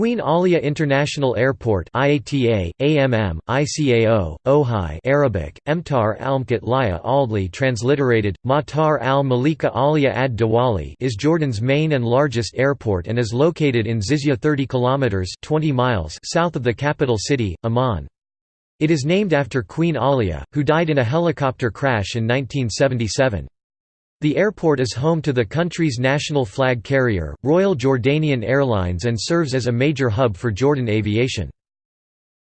Queen Alia International Airport IATA, AMM, ICAO, Ojai Arabic, Emtar Almkat Laya Aldli transliterated, Matar al-Malika Alia ad Dawali is Jordan's main and largest airport and is located in Zizia 30 kilometers 20 miles south of the capital city, Amman. It is named after Queen Alia, who died in a helicopter crash in 1977. The airport is home to the country's national flag carrier, Royal Jordanian Airlines and serves as a major hub for Jordan aviation.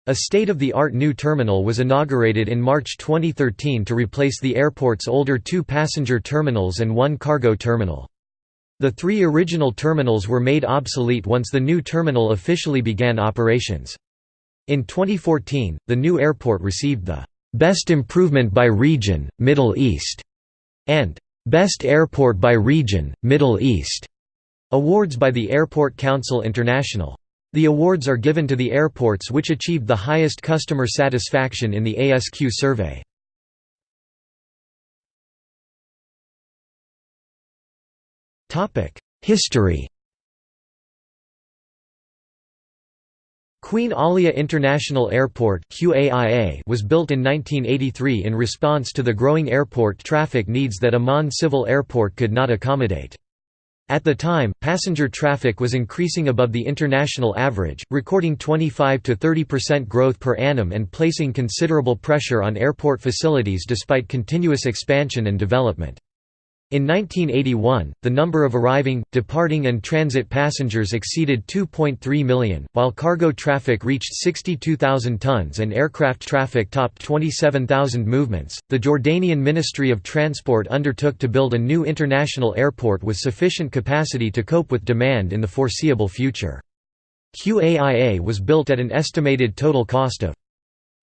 A state-of-the-art new terminal was inaugurated in March 2013 to replace the airport's older two passenger terminals and one cargo terminal. The three original terminals were made obsolete once the new terminal officially began operations. In 2014, the new airport received the «Best Improvement by Region, Middle East» and Best Airport by Region, Middle East awards by the Airport Council International. The awards are given to the airports which achieved the highest customer satisfaction in the ASQ survey. History Queen Alia International Airport was built in 1983 in response to the growing airport traffic needs that Amman Civil Airport could not accommodate. At the time, passenger traffic was increasing above the international average, recording 25 to 30% growth per annum and placing considerable pressure on airport facilities despite continuous expansion and development. In 1981, the number of arriving, departing and transit passengers exceeded 2.3 million, while cargo traffic reached 62,000 tons and aircraft traffic topped 27,000 movements. The Jordanian Ministry of Transport undertook to build a new international airport with sufficient capacity to cope with demand in the foreseeable future. QAIA was built at an estimated total cost of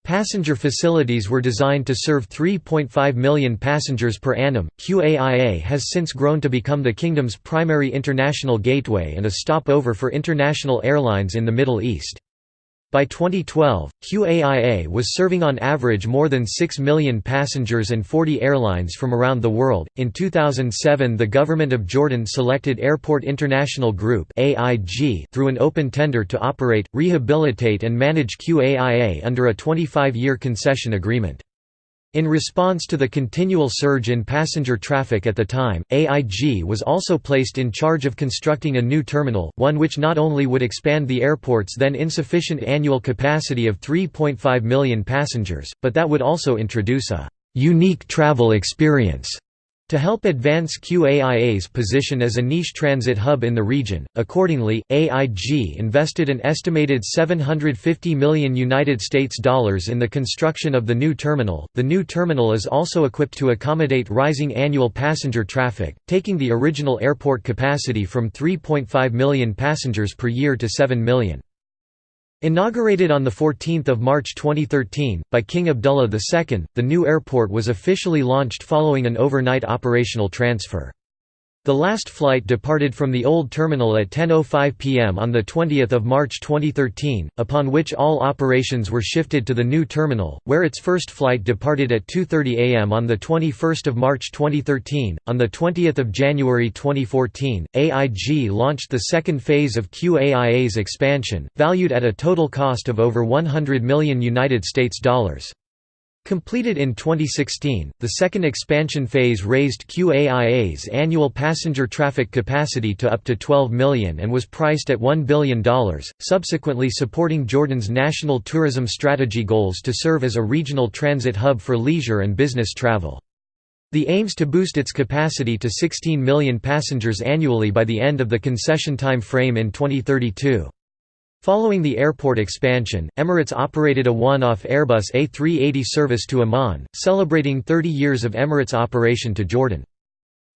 Passenger facilities were designed to serve 3.5 million passengers per annum. QAIA has since grown to become the kingdom's primary international gateway and a stopover for international airlines in the Middle East. By 2012, QAIA was serving on average more than 6 million passengers and 40 airlines from around the world. In 2007, the government of Jordan selected Airport International Group (AIG) through an open tender to operate, rehabilitate and manage QAIA under a 25-year concession agreement. In response to the continual surge in passenger traffic at the time, AIG was also placed in charge of constructing a new terminal, one which not only would expand the airport's then insufficient annual capacity of 3.5 million passengers, but that would also introduce a «unique travel experience» To help advance QAIA's position as a niche transit hub in the region, accordingly, AIG invested an estimated 750 million United States dollars in the construction of the new terminal. The new terminal is also equipped to accommodate rising annual passenger traffic, taking the original airport capacity from 3.5 million passengers per year to 7 million. Inaugurated on 14 March 2013, by King Abdullah II, the new airport was officially launched following an overnight operational transfer. The last flight departed from the old terminal at 10.05 pm on the 20 March 2013, upon which all operations were shifted to the new terminal, where its first flight departed at 2.30 am on the 21 March 2013. On the 20 January 2014, AIG launched the second phase of QAIA's expansion, valued at a total cost of over 100 million United States dollars. Completed in 2016, the second expansion phase raised QAIA's annual passenger traffic capacity to up to 12 million and was priced at $1 billion, subsequently supporting Jordan's national tourism strategy goals to serve as a regional transit hub for leisure and business travel. The aims to boost its capacity to 16 million passengers annually by the end of the concession time frame in 2032. Following the airport expansion, Emirates operated a one-off Airbus A380 service to Amman, celebrating 30 years of Emirates operation to Jordan.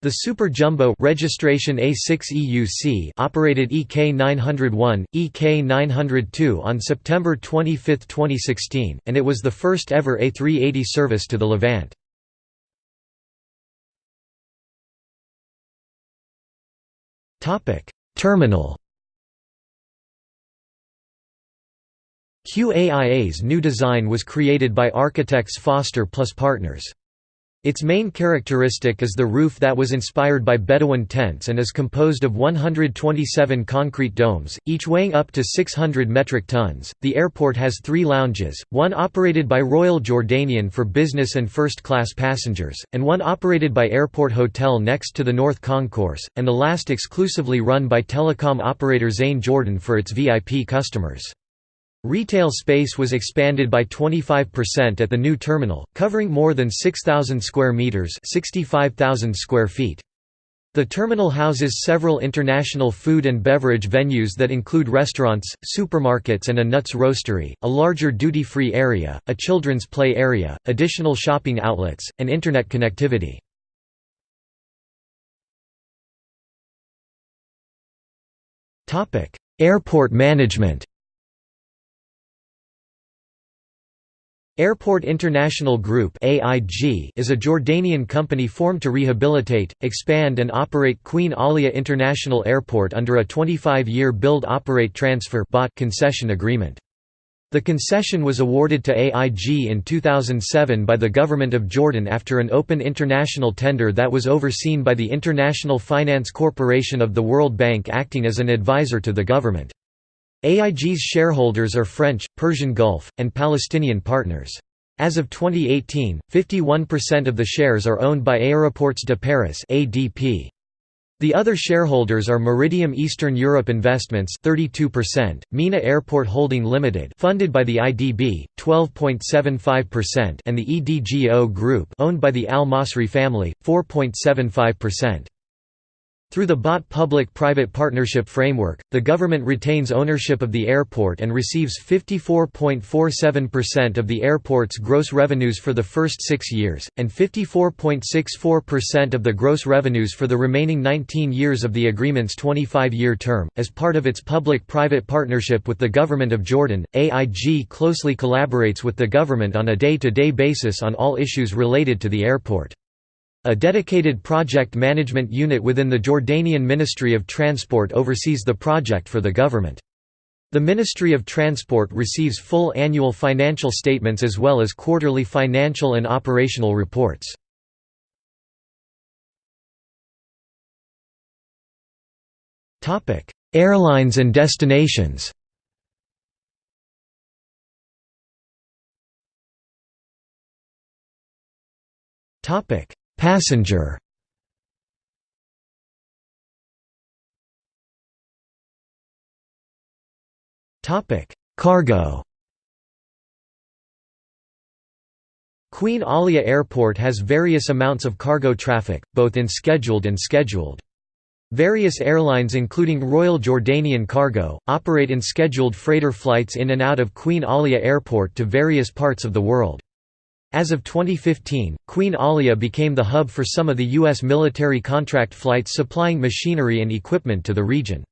The Super Jumbo registration A6EUC operated EK901, EK902 on September 25, 2016, and it was the first ever A380 service to the Levant. Terminal QAIA's new design was created by architects Foster plus Partners. Its main characteristic is the roof that was inspired by Bedouin tents and is composed of 127 concrete domes, each weighing up to 600 metric tons. The airport has three lounges, one operated by Royal Jordanian for business and first class passengers, and one operated by Airport Hotel next to the North Concourse, and the last exclusively run by telecom operator Zain Jordan for its VIP customers. Retail space was expanded by 25% at the new terminal, covering more than 6,000 square meters, 65,000 square feet. The terminal houses several international food and beverage venues that include restaurants, supermarkets and a nuts roastery, a larger duty-free area, a children's play area, additional shopping outlets, and internet connectivity. Airport management Airport International Group is a Jordanian company formed to rehabilitate, expand and operate Queen Alia International Airport under a 25-year build-operate-transfer concession agreement. The concession was awarded to AIG in 2007 by the Government of Jordan after an open international tender that was overseen by the International Finance Corporation of the World Bank acting as an advisor to the government. AIG's shareholders are French, Persian Gulf, and Palestinian partners. As of 2018, 51% of the shares are owned by Aéroports de Paris (ADP). The other shareholders are Meridiam Eastern Europe Investments 32%, MENA Airport Holding Limited funded by the IDB 12.75% and the EDGO Group owned by the Al Masri family 4.75%. Through the BOT public-private partnership framework, the government retains ownership of the airport and receives 54.47% of the airport's gross revenues for the first six years, and 54.64% of the gross revenues for the remaining 19 years of the agreement's 25-year term. As part of its public-private partnership with the Government of Jordan, AIG closely collaborates with the government on a day-to-day -day basis on all issues related to the airport. A dedicated project management unit within the Jordanian Ministry of Transport oversees the project for the government. The Ministry of Transport receives full annual financial statements as well as quarterly financial and operational reports. Airlines and destinations Passenger Cargo. Queen Alia Airport has various amounts of cargo traffic, both in scheduled and scheduled. Various airlines including Royal Jordanian Cargo, operate in scheduled freighter flights in and out of Queen Alia Airport to various parts of the world. As of 2015, Queen Alia became the hub for some of the U.S. military contract flights supplying machinery and equipment to the region.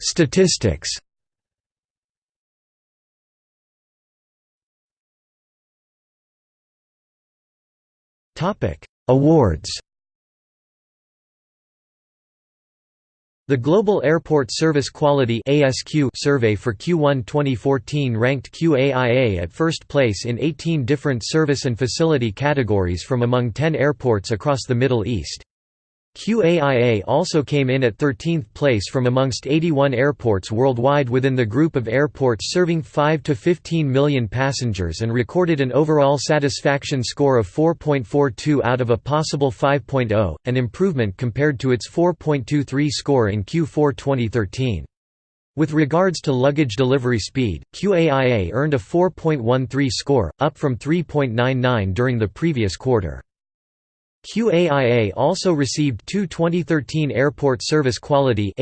Statistics Awards The Global Airport Service Quality survey for Q1 2014 ranked QAIA at first place in 18 different service and facility categories from among 10 airports across the Middle East. QAIA also came in at 13th place from amongst 81 airports worldwide within the group of airports serving 5 to 15 million passengers and recorded an overall satisfaction score of 4.42 out of a possible 5.0, an improvement compared to its 4.23 score in Q4 2013. With regards to luggage delivery speed, QAIA earned a 4.13 score, up from 3.99 during the previous quarter. QAIA also received two 2013 Airport Service Quality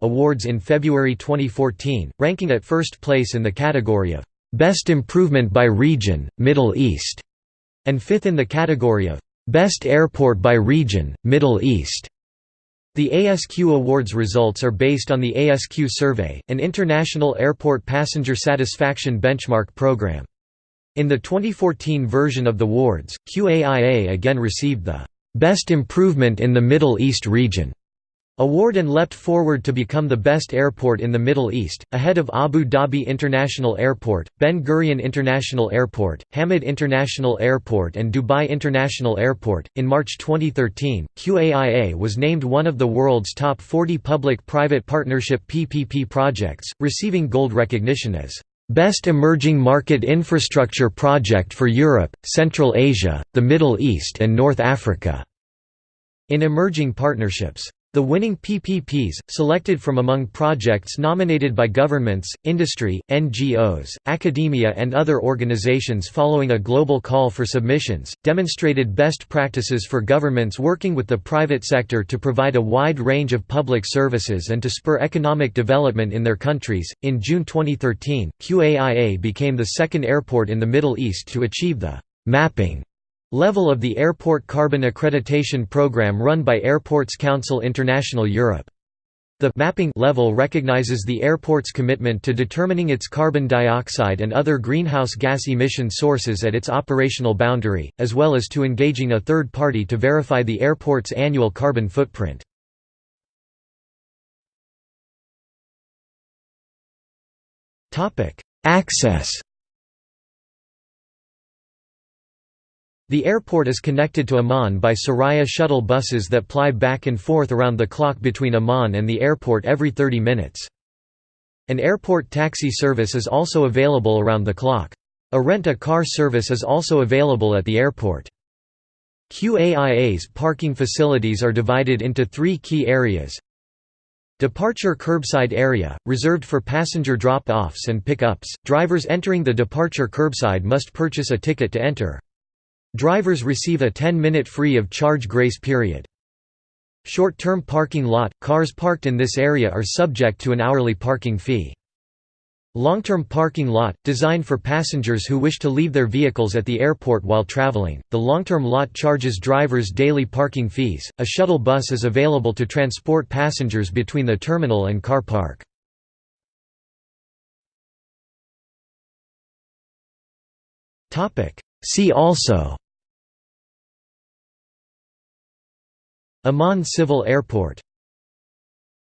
awards in February 2014, ranking at first place in the category of Best Improvement by Region, Middle East, and fifth in the category of Best Airport by Region, Middle East. The ASQ Awards results are based on the ASQ Survey, an international airport passenger satisfaction benchmark program. In the 2014 version of the awards, QAIA again received the "'Best Improvement in the Middle East Region' Award and leapt forward to become the best airport in the Middle East, ahead of Abu Dhabi International Airport, Ben Gurion International Airport, Hamad International Airport, and Dubai International Airport. In March 2013, QAIA was named one of the world's top 40 public private partnership PPP projects, receiving gold recognition as Best Emerging Market Infrastructure Project for Europe, Central Asia, the Middle East, and North Africa. In emerging partnerships. The winning PPPs, selected from among projects nominated by governments, industry, NGOs, academia and other organizations following a global call for submissions, demonstrated best practices for governments working with the private sector to provide a wide range of public services and to spur economic development in their countries. In June 2013, QAIA became the second airport in the Middle East to achieve the mapping Level of the Airport Carbon Accreditation Program run by Airports Council International Europe. The mapping level recognizes the airport's commitment to determining its carbon dioxide and other greenhouse gas emission sources at its operational boundary, as well as to engaging a third party to verify the airport's annual carbon footprint. Access The airport is connected to Amman by Soraya shuttle buses that ply back and forth around the clock between Amman and the airport every 30 minutes. An airport taxi service is also available around the clock. A rent-a-car service is also available at the airport. QAIA's parking facilities are divided into three key areas. Departure curbside area, reserved for passenger drop-offs and pick-ups. Drivers entering the departure curbside must purchase a ticket to enter. Drivers receive a 10-minute free of charge grace period. Short-term parking lot – Cars parked in this area are subject to an hourly parking fee. Long-term parking lot – Designed for passengers who wish to leave their vehicles at the airport while traveling, the long-term lot charges drivers daily parking fees. A shuttle bus is available to transport passengers between the terminal and car park. See also Amman Civil Airport